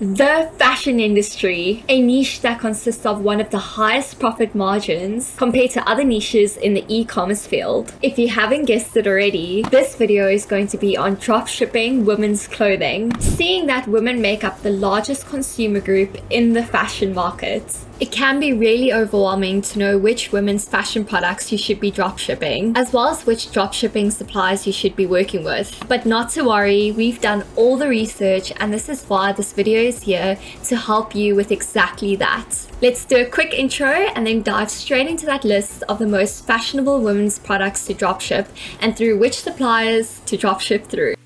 The fashion industry, a niche that consists of one of the highest profit margins compared to other niches in the e-commerce field. If you haven't guessed it already, this video is going to be on dropshipping women's clothing, seeing that women make up the largest consumer group in the fashion market. It can be really overwhelming to know which women's fashion products you should be dropshipping, as well as which dropshipping suppliers you should be working with. But not to worry, we've done all the research and this is why this video is here to help you with exactly that. Let's do a quick intro and then dive straight into that list of the most fashionable women's products to dropship and through which suppliers to dropship through.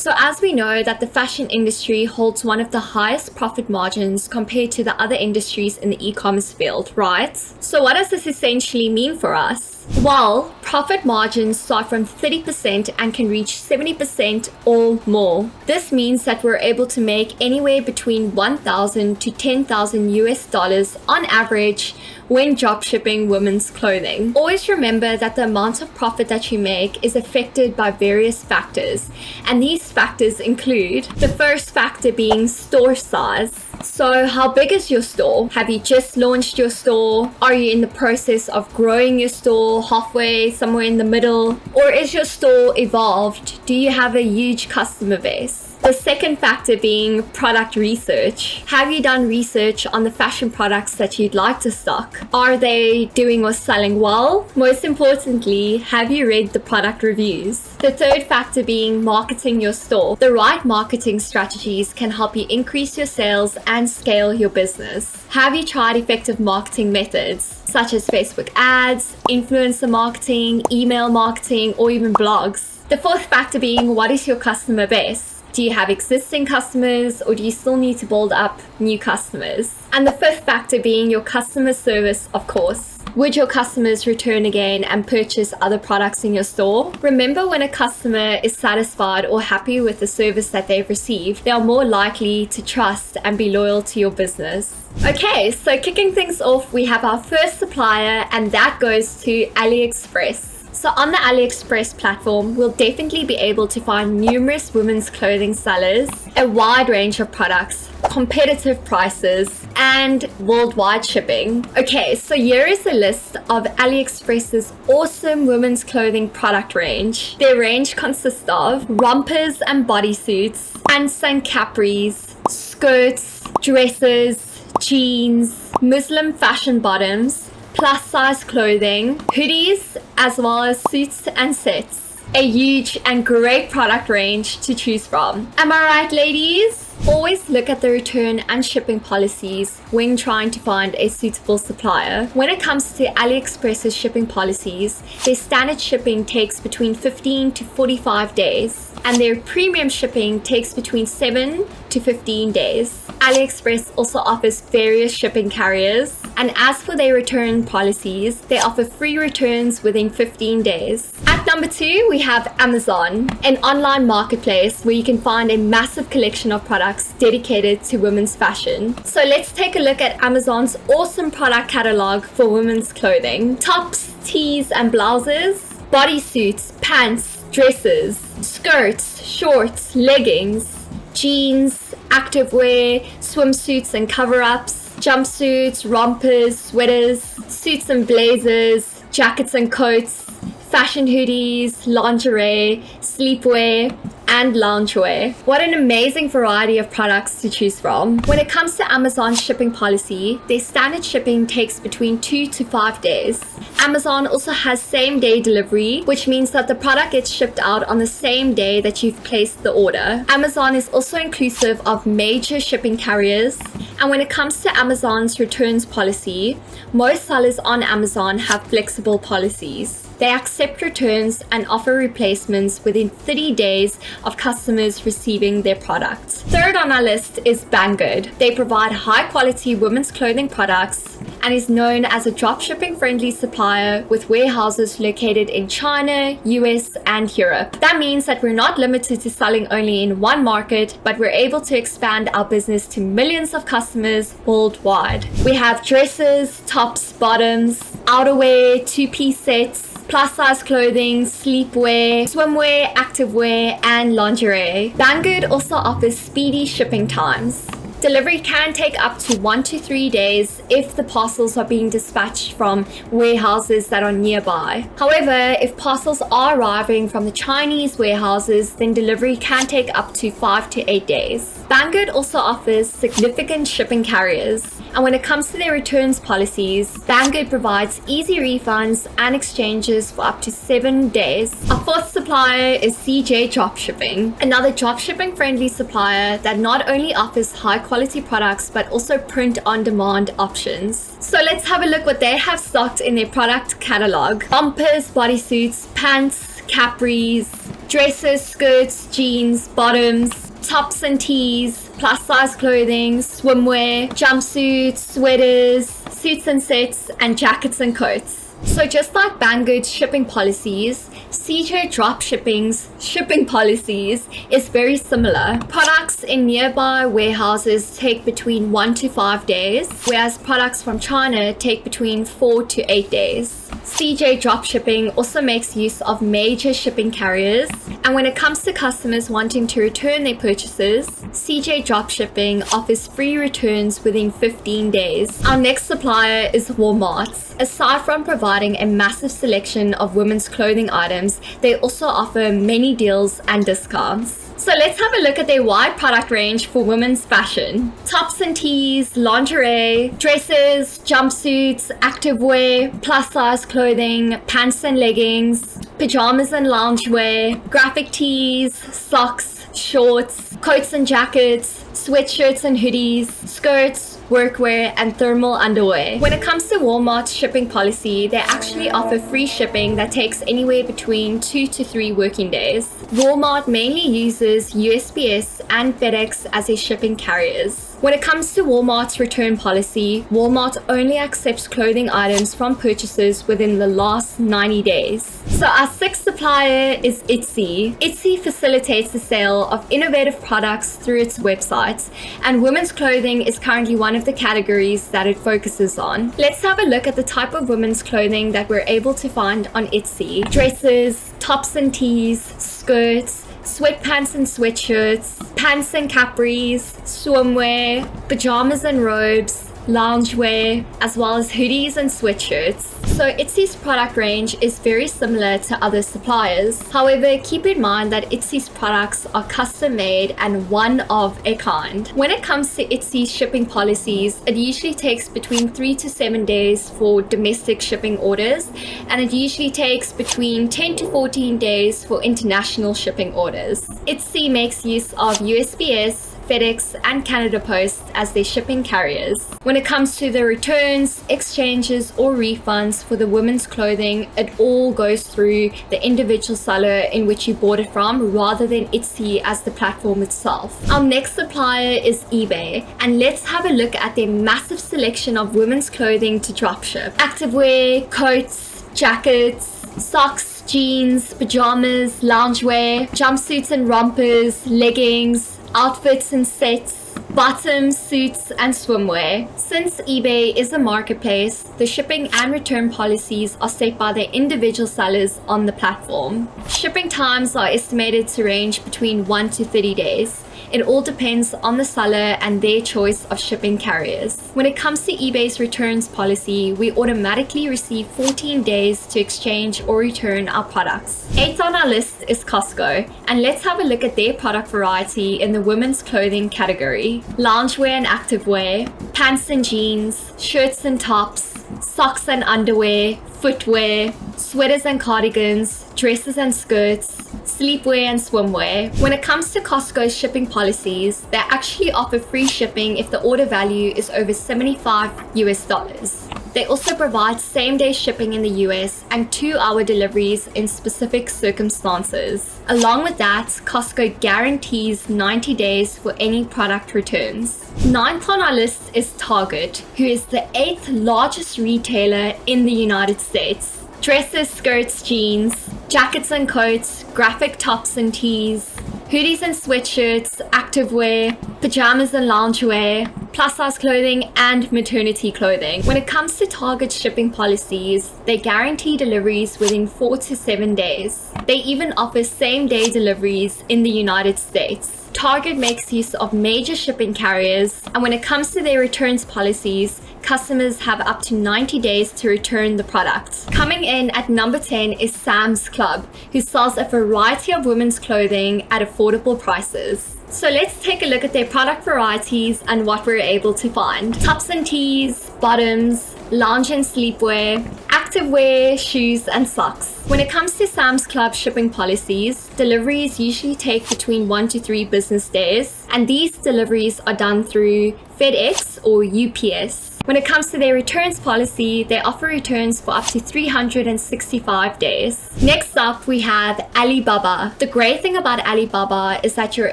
So as we know that the fashion industry holds one of the highest profit margins compared to the other industries in the e-commerce field, right? So what does this essentially mean for us? Well, profit margins start from 30% and can reach 70% or more. This means that we're able to make anywhere between 1,000 to 10,000 US dollars on average when dropshipping women's clothing. Always remember that the amount of profit that you make is affected by various factors, and these factors include the first factor being store size. So how big is your store? Have you just launched your store? Are you in the process of growing your store halfway, somewhere in the middle? Or is your store evolved? Do you have a huge customer base? The second factor being product research. Have you done research on the fashion products that you'd like to stock? Are they doing or selling well? Most importantly, have you read the product reviews? The third factor being marketing your store. The right marketing strategies can help you increase your sales and scale your business. Have you tried effective marketing methods? such as Facebook ads, influencer marketing, email marketing, or even blogs. The fourth factor being what is your customer base? Do you have existing customers or do you still need to build up new customers? And the fifth factor being your customer service, of course. Would your customers return again and purchase other products in your store? Remember when a customer is satisfied or happy with the service that they've received, they are more likely to trust and be loyal to your business. Okay, so kicking things off, we have our first supplier and that goes to AliExpress. So on the AliExpress platform, we'll definitely be able to find numerous women's clothing sellers, a wide range of products, competitive prices, and worldwide shipping. Okay, so here is a list of AliExpress's awesome women's clothing product range. Their range consists of rompers and bodysuits, pants and capris, skirts, dresses, jeans, Muslim fashion bottoms, plus size clothing, hoodies, as well as suits and sets. A huge and great product range to choose from. Am I right, ladies? Always look at the return and shipping policies when trying to find a suitable supplier. When it comes to AliExpress's shipping policies, their standard shipping takes between 15 to 45 days, and their premium shipping takes between 7 to 15 days. AliExpress also offers various shipping carriers, and as for their return policies, they offer free returns within 15 days. Number two, we have Amazon, an online marketplace where you can find a massive collection of products dedicated to women's fashion. So let's take a look at Amazon's awesome product catalog for women's clothing. Tops, tees and blouses, bodysuits, pants, dresses, skirts, shorts, leggings, jeans, activewear, swimsuits and cover-ups, jumpsuits, rompers, sweaters, suits and blazers, jackets and coats, fashion hoodies, lingerie, sleepwear, and loungewear. What an amazing variety of products to choose from. When it comes to Amazon's shipping policy, their standard shipping takes between two to five days. Amazon also has same day delivery, which means that the product gets shipped out on the same day that you've placed the order. Amazon is also inclusive of major shipping carriers. And when it comes to Amazon's returns policy, most sellers on Amazon have flexible policies. They accept returns and offer replacements within 30 days of customers receiving their products. Third on our list is Banggood. They provide high quality women's clothing products and is known as a dropshipping friendly supplier with warehouses located in China, US, and Europe. That means that we're not limited to selling only in one market, but we're able to expand our business to millions of customers worldwide. We have dresses, tops, bottoms, outerwear, two-piece sets, plus size clothing, sleepwear, swimwear, activewear, and lingerie. Banggood also offers speedy shipping times. Delivery can take up to one to three days if the parcels are being dispatched from warehouses that are nearby. However, if parcels are arriving from the Chinese warehouses, then delivery can take up to five to eight days. Banggood also offers significant shipping carriers. And when it comes to their returns policies, Banggood provides easy refunds and exchanges for up to seven days. Our fourth supplier is CJ Dropshipping, another dropshipping friendly supplier that not only offers high quality products but also print on demand options. So let's have a look what they have stocked in their product catalog. Bumpers, bodysuits, pants, capris, dresses, skirts, jeans, bottoms, tops and tees, plus size clothing, swimwear, jumpsuits, sweaters, suits and sets, and jackets and coats. So just like Banggood's shipping policies, CJ Dropshipping's shipping policies is very similar. Products in nearby warehouses take between 1 to 5 days, whereas products from China take between 4 to 8 days. CJ Dropshipping also makes use of major shipping carriers, and when it comes to customers wanting to return their purchases, CJ Dropshipping offers free returns within 15 days. Our next supplier is Walmart. Aside from providing a massive selection of women's clothing items, they also offer many deals and discounts. So let's have a look at their wide product range for women's fashion. Tops and tees, lingerie, dresses, jumpsuits, activewear, plus size clothing, pants and leggings, pajamas and loungewear, graphic tees, socks, shorts, coats and jackets, sweatshirts and hoodies, skirts, workwear, and thermal underwear. When it comes to Walmart's shipping policy, they actually offer free shipping that takes anywhere between two to three working days. Walmart mainly uses USPS and FedEx as their shipping carriers. When it comes to Walmart's return policy, Walmart only accepts clothing items from purchases within the last 90 days. So our sixth supplier is Etsy. Etsy facilitates the sale of innovative products through its website, and women's clothing is currently one of the categories that it focuses on. Let's have a look at the type of women's clothing that we're able to find on Etsy. Dresses, tops and tees, skirts, sweatpants and sweatshirts, pants and capris, swimwear, pajamas and robes, loungewear, as well as hoodies and sweatshirts. So Etsy's product range is very similar to other suppliers. However, keep in mind that Etsy's products are custom made and one of a kind. When it comes to Etsy's shipping policies, it usually takes between 3 to 7 days for domestic shipping orders and it usually takes between 10 to 14 days for international shipping orders. Etsy makes use of USPS, FedEx, and Canada Post as their shipping carriers. When it comes to the returns, exchanges, or refunds for the women's clothing, it all goes through the individual seller in which you bought it from rather than Etsy as the platform itself. Our next supplier is eBay, and let's have a look at their massive selection of women's clothing to dropship. Activewear, coats, jackets, socks, jeans, pajamas, loungewear, jumpsuits and rompers, leggings, outfits and sets, bottoms, suits, and swimwear. Since eBay is a marketplace, the shipping and return policies are set by the individual sellers on the platform. Shipping times are estimated to range between 1 to 30 days. It all depends on the seller and their choice of shipping carriers. When it comes to eBay's returns policy, we automatically receive 14 days to exchange or return our products. Eighth on our list is Costco, and let's have a look at their product variety in the women's clothing category. Loungewear and activewear, pants and jeans, shirts and tops, socks and underwear, footwear, sweaters and cardigans, dresses and skirts, sleepwear and swimwear. When it comes to Costco's shipping policies, they actually offer free shipping if the order value is over 75 US dollars. They also provide same day shipping in the US and two hour deliveries in specific circumstances. Along with that, Costco guarantees 90 days for any product returns. Ninth on our list is Target, who is the eighth largest retailer in the United States. Dresses, skirts, jeans, jackets and coats, graphic tops and tees, hoodies and sweatshirts, activewear, pajamas and loungewear, plus size clothing, and maternity clothing. When it comes to Target shipping policies, they guarantee deliveries within four to seven days. They even offer same day deliveries in the United States. Target makes use of major shipping carriers, and when it comes to their returns policies, customers have up to 90 days to return the product. Coming in at number 10 is Sam's Club, who sells a variety of women's clothing at affordable prices. So let's take a look at their product varieties and what we're able to find. Tops and tees, bottoms, lounge and sleepwear, activewear, shoes, and socks. When it comes to Sam's Club shipping policies, deliveries usually take between one to three business days, and these deliveries are done through FedEx or UPS. When it comes to their returns policy, they offer returns for up to 365 days. Next up, we have Alibaba. The great thing about Alibaba is that you're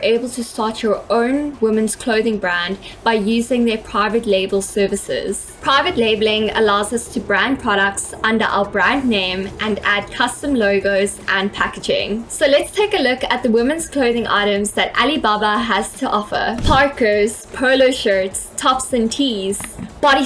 able to start your own women's clothing brand by using their private label services. Private labeling allows us to brand products under our brand name and add custom logos and packaging. So let's take a look at the women's clothing items that Alibaba has to offer. Parkers, polo shirts, tops and tees,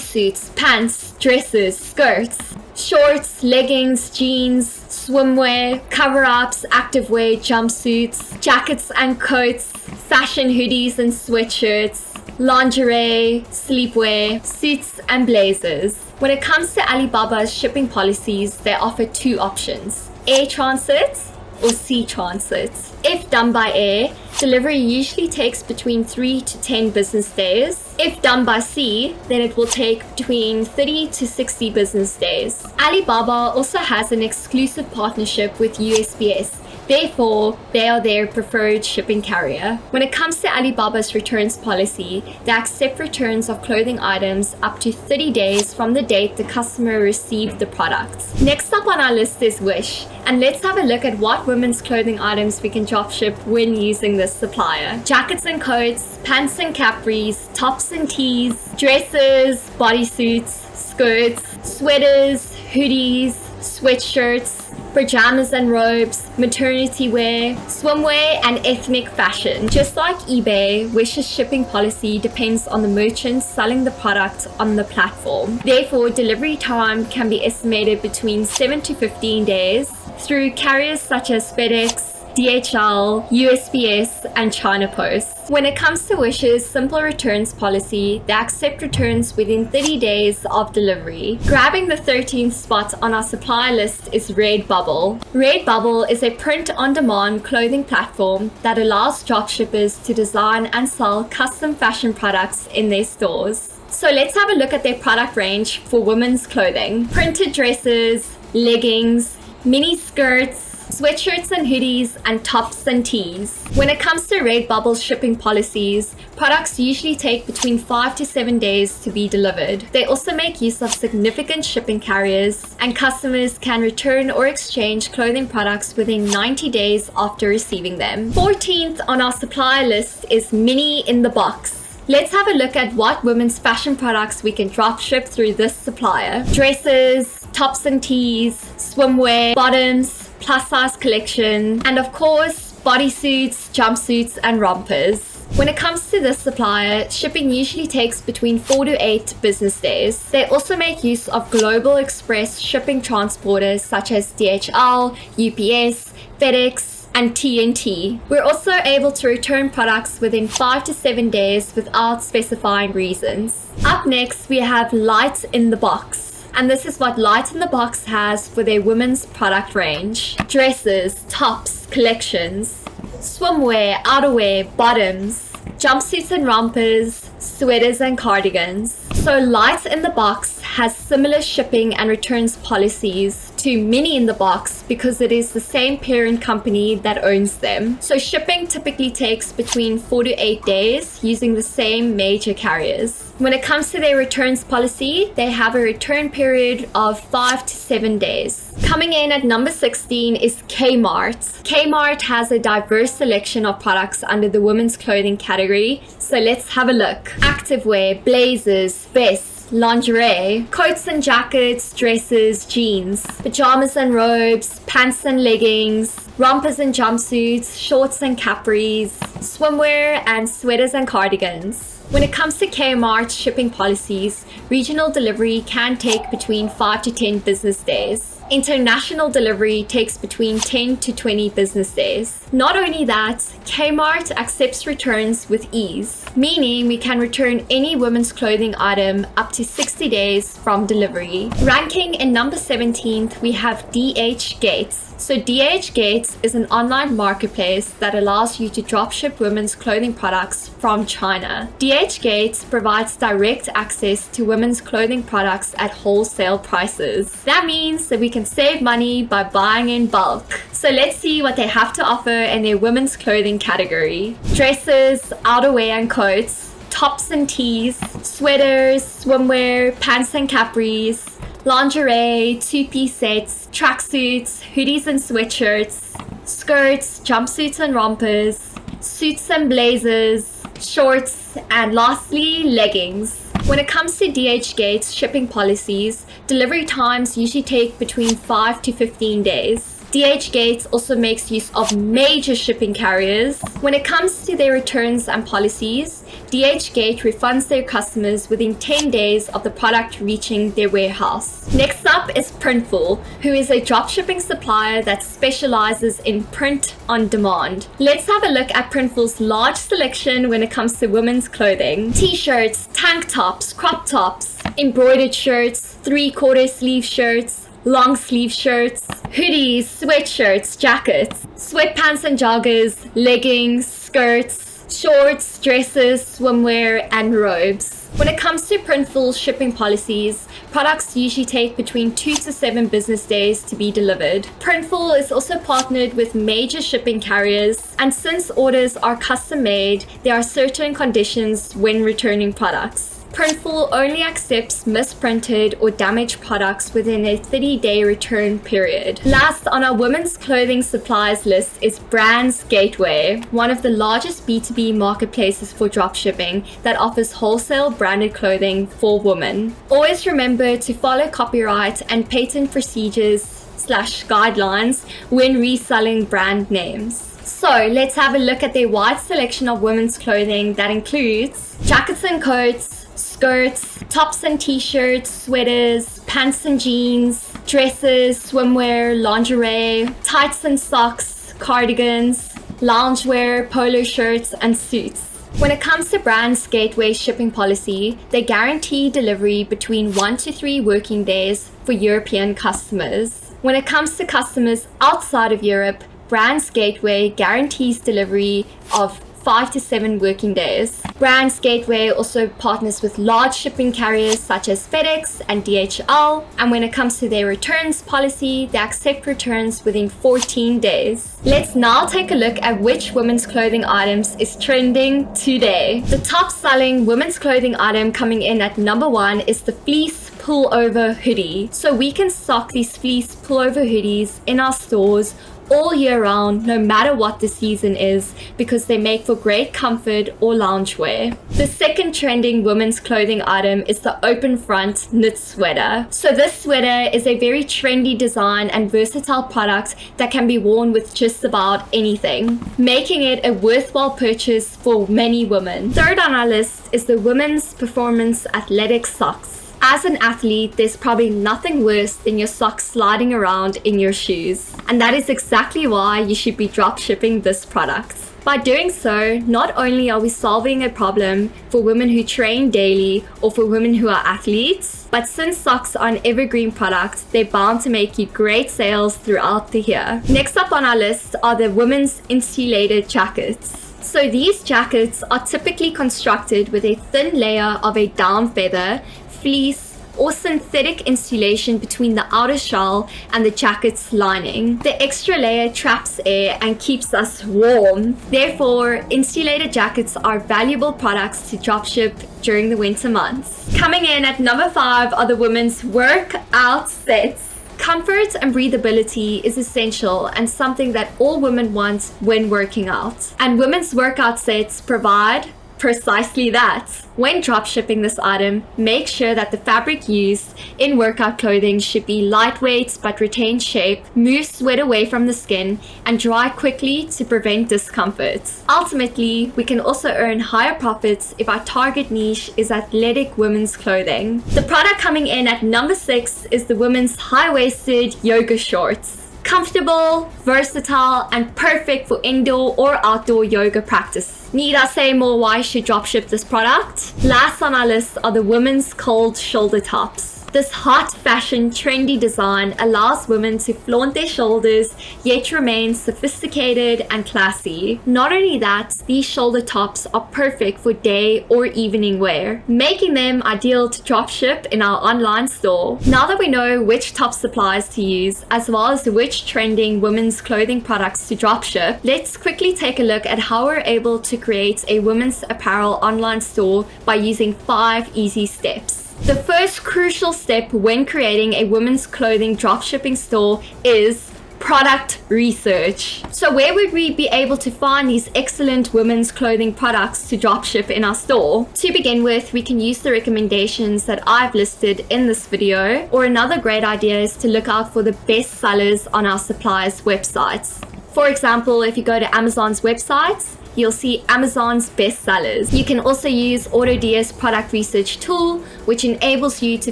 bodysuits, pants, dresses, skirts, shorts, leggings, jeans, swimwear, cover-ups, activewear, jumpsuits, jackets and coats, fashion hoodies and sweatshirts, lingerie, sleepwear, suits and blazers. When it comes to Alibaba's shipping policies, they offer two options, air transit or sea transit. If done by air, delivery usually takes between 3 to 10 business days. If done by sea, then it will take between 30 to 60 business days. Alibaba also has an exclusive partnership with USPS Therefore, they are their preferred shipping carrier. When it comes to Alibaba's returns policy, they accept returns of clothing items up to 30 days from the date the customer received the product. Next up on our list is Wish, and let's have a look at what women's clothing items we can dropship when using this supplier. Jackets and coats, pants and capris, tops and tees, dresses, bodysuits, skirts, sweaters, hoodies, sweatshirts, pajamas and robes, maternity wear, swimwear, and ethnic fashion. Just like eBay, Wish's shipping policy depends on the merchant selling the product on the platform. Therefore, delivery time can be estimated between 7 to 15 days through carriers such as FedEx, DHL, USPS, and China Post. When it comes to Wish's simple returns policy, they accept returns within 30 days of delivery. Grabbing the 13th spot on our supply list is Redbubble. Redbubble is a print-on-demand clothing platform that allows dropshippers to design and sell custom fashion products in their stores. So let's have a look at their product range for women's clothing. Printed dresses, leggings, mini skirts, sweatshirts and hoodies, and tops and tees. When it comes to Redbubble's shipping policies, products usually take between 5 to 7 days to be delivered. They also make use of significant shipping carriers, and customers can return or exchange clothing products within 90 days after receiving them. 14th on our supply list is Mini in the Box. Let's have a look at what women's fashion products we can drop ship through this supplier. Dresses, tops and tees, swimwear, bottoms, plus size collection, and of course, bodysuits, jumpsuits, and rompers. When it comes to this supplier, shipping usually takes between 4 to 8 business days. They also make use of global express shipping transporters such as DHL, UPS, FedEx, and TNT. We're also able to return products within 5 to 7 days without specifying reasons. Up next, we have Light in the Box and this is what Light in the Box has for their women's product range. Dresses, tops, collections, swimwear, outerwear, bottoms, jumpsuits and rompers, sweaters and cardigans. So Light in the Box has similar shipping and returns policies to Mini in the Box because it is the same parent company that owns them. So shipping typically takes between 4 to 8 days using the same major carriers. When it comes to their returns policy, they have a return period of 5 to 7 days. Coming in at number 16 is Kmart. Kmart has a diverse selection of products under the women's clothing category, so let's have a look. Activewear, blazers, vests, lingerie, coats and jackets, dresses, jeans, pajamas and robes, pants and leggings, rompers and jumpsuits, shorts and capris, swimwear, and sweaters and cardigans. When it comes to Kmart's shipping policies, regional delivery can take between 5 to 10 business days. International delivery takes between 10 to 20 business days. Not only that, Kmart accepts returns with ease, meaning we can return any women's clothing item up to 60 days from delivery. Ranking in number 17th, we have DH Gates. So DH Gates is an online marketplace that allows you to dropship women's clothing products from China. DH Gates provides direct access to women's clothing products at wholesale prices. That means that we can save money by buying in bulk. So let's see what they have to offer in their women's clothing category. Dresses, outerwear and coats, tops and tees, sweaters, swimwear, pants and capris, lingerie, two-piece sets, tracksuits, hoodies and sweatshirts, skirts, jumpsuits and rompers, suits and blazers, shorts, and lastly, leggings. When it comes to DH Gates shipping policies, delivery times usually take between 5 to 15 days. DH Gates also makes use of major shipping carriers. When it comes to their returns and policies, DH Gate refunds their customers within 10 days of the product reaching their warehouse. Next up is Printful, who is a dropshipping supplier that specializes in print on demand. Let's have a look at Printful's large selection when it comes to women's clothing. T-shirts, tank tops, crop tops, embroidered shirts, three-quarter sleeve shirts, long sleeve shirts, hoodies, sweatshirts, jackets, sweatpants and joggers, leggings, skirts, shorts, dresses, swimwear, and robes. When it comes to Printful shipping policies, products usually take between 2 to 7 business days to be delivered. Printful is also partnered with major shipping carriers, and since orders are custom made, there are certain conditions when returning products. Printful only accepts misprinted or damaged products within a 30-day return period. Last on our women's clothing supplies list is Brands Gateway, one of the largest B2B marketplaces for dropshipping that offers wholesale branded clothing for women. Always remember to follow copyright and patent procedures slash guidelines when reselling brand names. So let's have a look at their wide selection of women's clothing that includes jackets and coats, skirts, tops and t-shirts, sweaters, pants and jeans, dresses, swimwear, lingerie, tights and socks, cardigans, loungewear, polo shirts, and suits. When it comes to Brands Gateway shipping policy, they guarantee delivery between 1 to 3 working days for European customers. When it comes to customers outside of Europe, Brands Gateway guarantees delivery of 5 to 7 working days. Brands Gateway also partners with large shipping carriers such as FedEx and DHL, and when it comes to their returns policy, they accept returns within 14 days. Let's now take a look at which women's clothing items is trending today. The top selling women's clothing item coming in at number one is the fleece pullover hoodie. So we can stock these fleece pullover hoodies in our stores all year round, no matter what the season is, because they make for great comfort or loungewear. The second trending women's clothing item is the open front knit sweater. So this sweater is a very trendy design and versatile product that can be worn with just about anything, making it a worthwhile purchase for many women. Third on our list is the women's performance athletic socks. As an athlete, there's probably nothing worse than your socks sliding around in your shoes. And that is exactly why you should be drop shipping this product. By doing so, not only are we solving a problem for women who train daily or for women who are athletes, but since socks are an evergreen product, they're bound to make you great sales throughout the year. Next up on our list are the women's insulated jackets. So these jackets are typically constructed with a thin layer of a down feather fleece or synthetic insulation between the outer shell and the jacket's lining. The extra layer traps air and keeps us warm. Therefore, insulated jackets are valuable products to dropship during the winter months. Coming in at number 5 are the women's workout sets. Comfort and breathability is essential and something that all women want when working out. And women's workout sets provide precisely that. When dropshipping this item, make sure that the fabric used in workout clothing should be lightweight but retain shape, move sweat away from the skin, and dry quickly to prevent discomfort. Ultimately, we can also earn higher profits if our target niche is athletic women's clothing. The product coming in at number 6 is the women's high-waisted yoga shorts comfortable, versatile, and perfect for indoor or outdoor yoga practice. Need I say more why she should dropship this product? Last on our list are the women's cold shoulder tops. This hot fashion trendy design allows women to flaunt their shoulders yet remain sophisticated and classy. Not only that, these shoulder tops are perfect for day or evening wear, making them ideal to dropship in our online store. Now that we know which top suppliers to use as well as which trending women's clothing products to dropship, let's quickly take a look at how we're able to create a women's apparel online store by using 5 easy steps. The first crucial step when creating a women's clothing dropshipping store is product research. So where would we be able to find these excellent women's clothing products to dropship in our store? To begin with, we can use the recommendations that I've listed in this video, or another great idea is to look out for the best sellers on our suppliers' websites. For example, if you go to Amazon's websites, you'll see Amazon's best sellers. You can also use AutoDS product research tool, which enables you to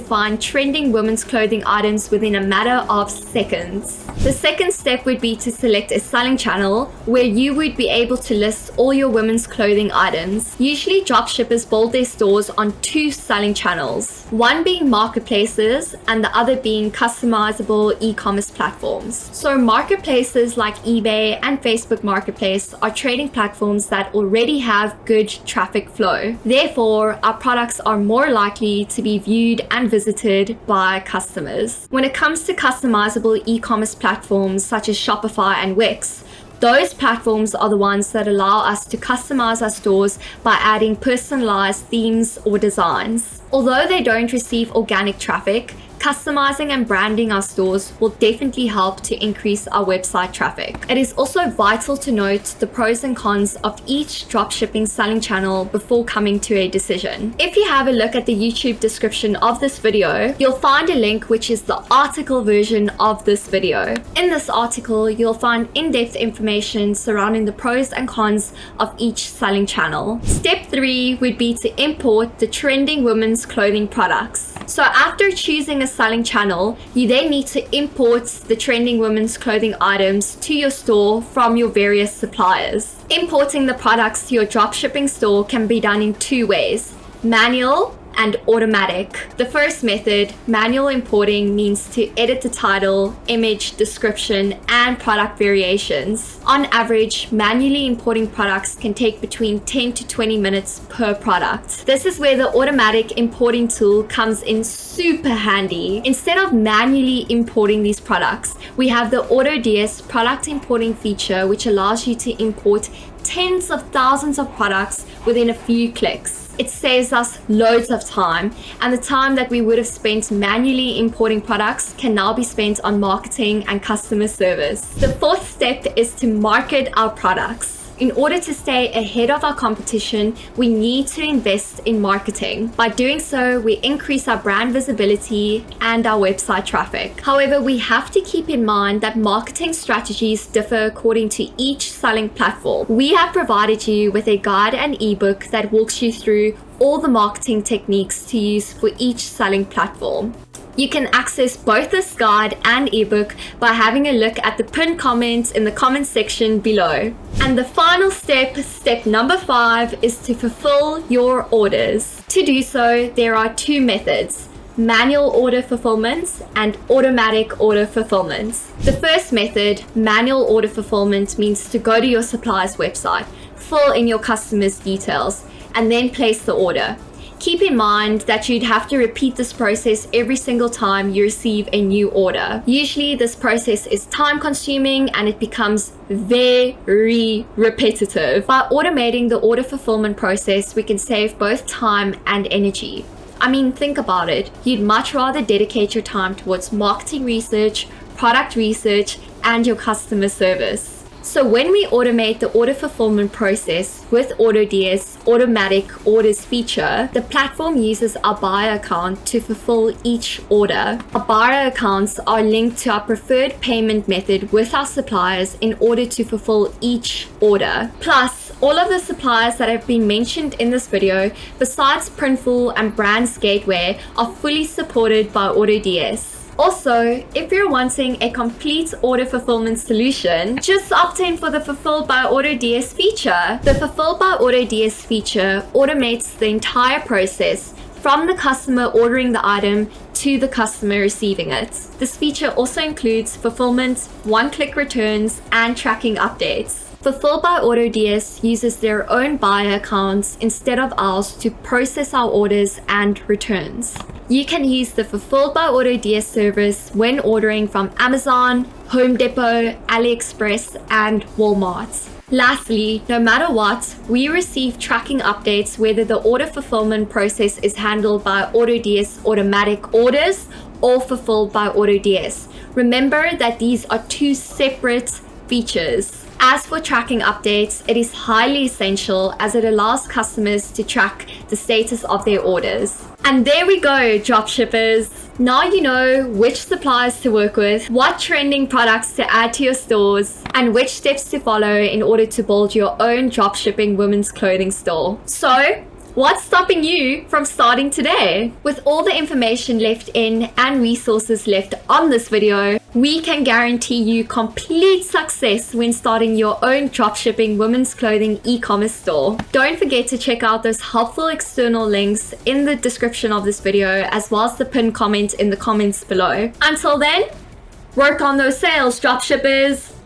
find trending women's clothing items within a matter of seconds. The second step would be to select a selling channel where you would be able to list all your women's clothing items. Usually dropshippers build their stores on two selling channels, one being marketplaces and the other being customizable e-commerce platforms. So marketplaces like eBay and Facebook Marketplace are trading platforms that already have good traffic flow. Therefore, our products are more likely to be viewed and visited by customers. When it comes to customizable e-commerce platforms, platforms such as Shopify and Wix. Those platforms are the ones that allow us to customize our stores by adding personalized themes or designs. Although they don't receive organic traffic, Customizing and branding our stores will definitely help to increase our website traffic. It is also vital to note the pros and cons of each dropshipping selling channel before coming to a decision. If you have a look at the YouTube description of this video, you'll find a link which is the article version of this video. In this article, you'll find in-depth information surrounding the pros and cons of each selling channel. Step 3 would be to import the trending women's clothing products. So after choosing a selling channel, you then need to import the trending women's clothing items to your store from your various suppliers. Importing the products to your dropshipping store can be done in two ways, manual and automatic. The first method, manual importing, means to edit the title, image, description, and product variations. On average, manually importing products can take between 10 to 20 minutes per product. This is where the automatic importing tool comes in super handy. Instead of manually importing these products, we have the AutoDS product importing feature, which allows you to import tens of thousands of products within a few clicks. It saves us loads of time and the time that we would have spent manually importing products can now be spent on marketing and customer service. The fourth step is to market our products. In order to stay ahead of our competition, we need to invest in marketing. By doing so, we increase our brand visibility and our website traffic. However, we have to keep in mind that marketing strategies differ according to each selling platform. We have provided you with a guide and ebook that walks you through all the marketing techniques to use for each selling platform. You can access both this guide and ebook by having a look at the pinned comments in the comment section below. And the final step, step number five, is to fulfill your orders. To do so, there are two methods manual order fulfillment and automatic order fulfillment. The first method, manual order fulfillment, means to go to your supplier's website, fill in your customer's details, and then place the order. Keep in mind that you'd have to repeat this process every single time you receive a new order. Usually this process is time consuming and it becomes very repetitive. By automating the order fulfillment process, we can save both time and energy. I mean, think about it. You'd much rather dedicate your time towards marketing research, product research, and your customer service. So when we automate the order fulfillment process with AutoDS automatic orders feature, the platform uses our buyer account to fulfill each order. Our buyer accounts are linked to our preferred payment method with our suppliers in order to fulfill each order. Plus, all of the suppliers that have been mentioned in this video, besides Printful and Brands Gateway, are fully supported by AutoDS. Also, if you're wanting a complete order fulfillment solution, just opt in for the Fulfilled by AutoDS feature. The Fulfilled by AutoDS feature automates the entire process from the customer ordering the item to the customer receiving it. This feature also includes fulfillment, one-click returns, and tracking updates. Fulfilled by AutoDS uses their own buyer accounts instead of ours to process our orders and returns. You can use the Fulfilled by AutoDS service when ordering from Amazon, Home Depot, AliExpress, and Walmart. Lastly, no matter what, we receive tracking updates whether the order fulfillment process is handled by AutoDS automatic orders or fulfilled by AutoDS. Remember that these are two separate features. As for tracking updates, it is highly essential as it allows customers to track the status of their orders. And there we go, dropshippers. Now you know which suppliers to work with, what trending products to add to your stores, and which steps to follow in order to build your own dropshipping women's clothing store. So, What's stopping you from starting today? With all the information left in and resources left on this video, we can guarantee you complete success when starting your own dropshipping women's clothing e-commerce store. Don't forget to check out those helpful external links in the description of this video as well as the pinned comment in the comments below. Until then, work on those sales, dropshippers!